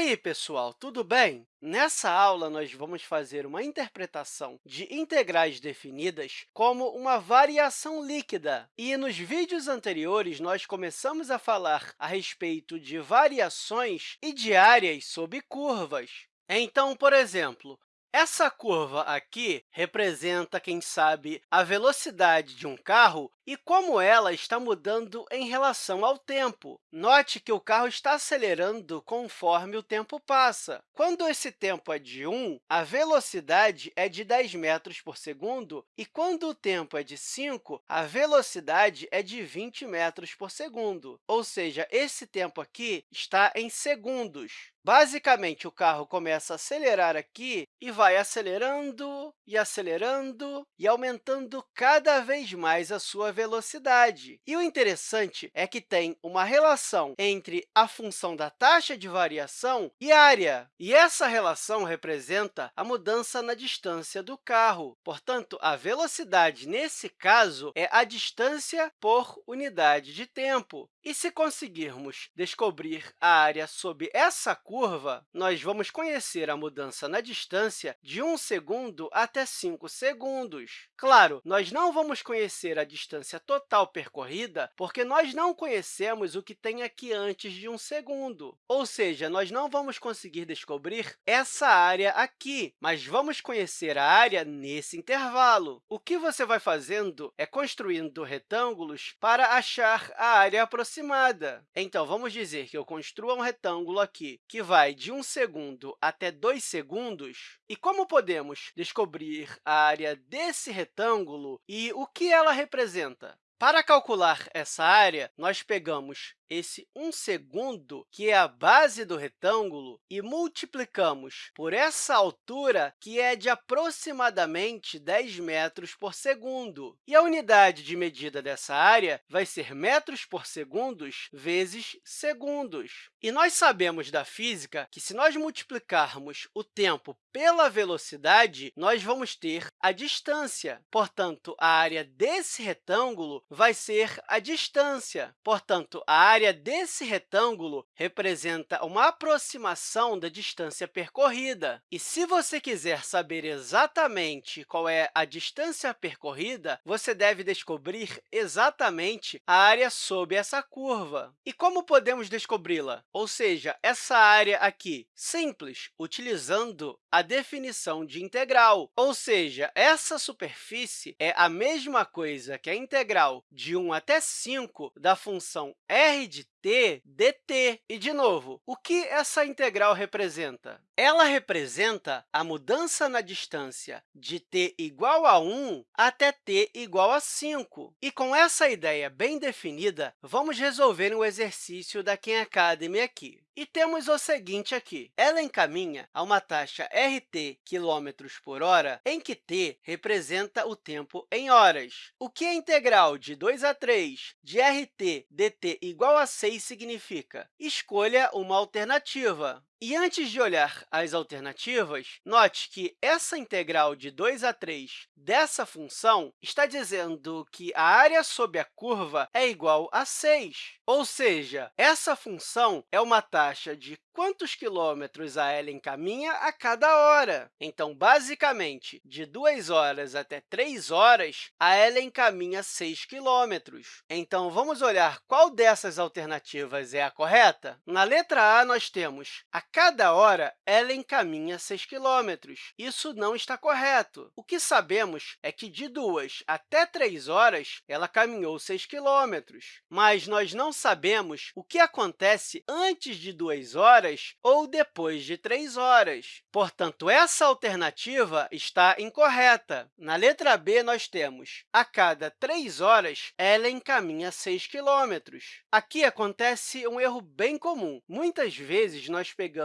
aí, pessoal, tudo bem? Nessa aula, nós vamos fazer uma interpretação de integrais definidas como uma variação líquida. E nos vídeos anteriores, nós começamos a falar a respeito de variações e de áreas sob curvas. Então, por exemplo, essa curva aqui representa, quem sabe, a velocidade de um carro e como ela está mudando em relação ao tempo. Note que o carro está acelerando conforme o tempo passa. Quando esse tempo é de 1, a velocidade é de 10 metros por segundo, e quando o tempo é de 5, a velocidade é de 20 metros por segundo. Ou seja, esse tempo aqui está em segundos. Basicamente, o carro começa a acelerar aqui e vai acelerando e acelerando e aumentando cada vez mais a sua velocidade. E o interessante é que tem uma relação entre a função da taxa de variação e área, e essa relação representa a mudança na distância do carro. Portanto, a velocidade, nesse caso, é a distância por unidade de tempo. E se conseguirmos descobrir a área sob essa curva, nós vamos conhecer a mudança na distância de 1 segundo até 5 segundos. Claro, nós não vamos conhecer a distância total percorrida, porque nós não conhecemos o que tem aqui antes de 1 segundo. Ou seja, nós não vamos conseguir descobrir essa área aqui, mas vamos conhecer a área nesse intervalo. O que você vai fazendo é construindo retângulos para achar a área aproximada aproximada. Então, vamos dizer que eu construa um retângulo aqui que vai de 1 segundo até 2 segundos. E como podemos descobrir a área desse retângulo e o que ela representa? Para calcular essa área, nós pegamos esse 1 segundo, que é a base do retângulo, e multiplicamos por essa altura, que é de aproximadamente 10 metros por segundo. E a unidade de medida dessa área vai ser metros por segundos vezes segundos. E nós sabemos da física que, se nós multiplicarmos o tempo pela velocidade, nós vamos ter a distância. Portanto, a área desse retângulo vai ser a distância. Portanto, a área desse retângulo representa uma aproximação da distância percorrida. E se você quiser saber exatamente qual é a distância percorrida, você deve descobrir exatamente a área sob essa curva. E como podemos descobri-la? Ou seja, essa área aqui, simples, utilizando a definição de integral. Ou seja, essa superfície é a mesma coisa que a integral de 1 até 5 da função r de t dt. E, de novo, o que essa integral representa? Ela representa a mudança na distância de t igual a 1 até t igual a 5. E, com essa ideia bem definida, vamos resolver um exercício da Khan Academy aqui. E temos o seguinte aqui. Ela encaminha a uma taxa rt km por hora, em que t representa o tempo em horas. O que a integral de 2 a 3 de rt dt igual a 6 significa? Escolha uma alternativa. E antes de olhar as alternativas, note que essa integral de 2 a 3 dessa função está dizendo que a área sob a curva é igual a 6. Ou seja, essa função é uma taxa de quantos quilômetros a ela encaminha a cada hora. Então, basicamente, de 2 horas até 3 horas, a ela encaminha 6 quilômetros. Então, vamos olhar qual dessas alternativas é a correta? Na letra A, nós temos a cada hora ela encaminha 6 quilômetros. Isso não está correto. O que sabemos é que de 2 até 3 horas ela caminhou 6 quilômetros, mas nós não sabemos o que acontece antes de 2 horas ou depois de 3 horas. Portanto, essa alternativa está incorreta. Na letra B, nós temos a cada 3 horas ela encaminha 6 quilômetros. Aqui acontece um erro bem comum. Muitas vezes, nós pegamos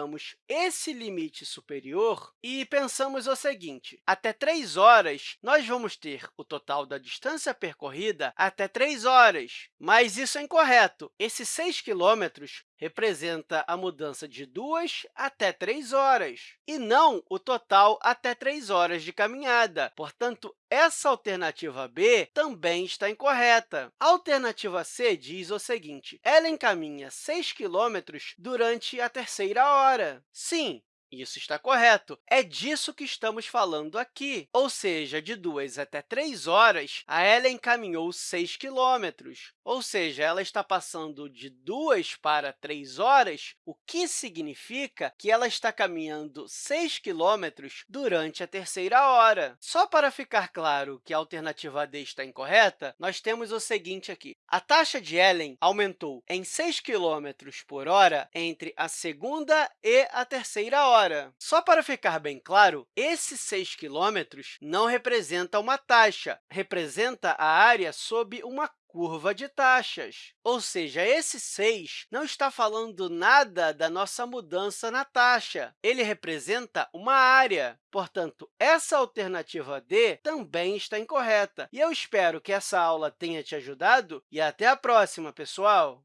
esse limite superior e pensamos o seguinte, até 3 horas, nós vamos ter o total da distância percorrida até 3 horas, mas isso é incorreto. Esses 6 quilômetros representa a mudança de 2 até 3 horas, e não o total até 3 horas de caminhada. Portanto, essa alternativa B também está incorreta. A alternativa C diz o seguinte, ela caminha 6 quilômetros durante a terceira hora. Sim, isso está correto. É disso que estamos falando aqui. Ou seja, de 2 até 3 horas, a Ellen caminhou 6 quilômetros. Ou seja, ela está passando de 2 para 3 horas, o que significa que ela está caminhando 6 quilômetros durante a terceira hora. Só para ficar claro que a alternativa D está incorreta, nós temos o seguinte aqui. A taxa de Ellen aumentou em 6 km por hora entre a segunda e a terceira hora hora. Só para ficar bem claro, esses 6 quilômetros não representa uma taxa, representa a área sob uma curva de taxas. Ou seja, esse 6 não está falando nada da nossa mudança na taxa. Ele representa uma área. Portanto, essa alternativa D também está incorreta. E eu espero que essa aula tenha te ajudado e até a próxima, pessoal!